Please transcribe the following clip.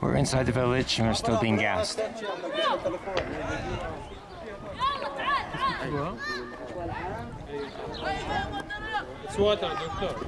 We're inside the village and we're still being gassed. It's water, doctor.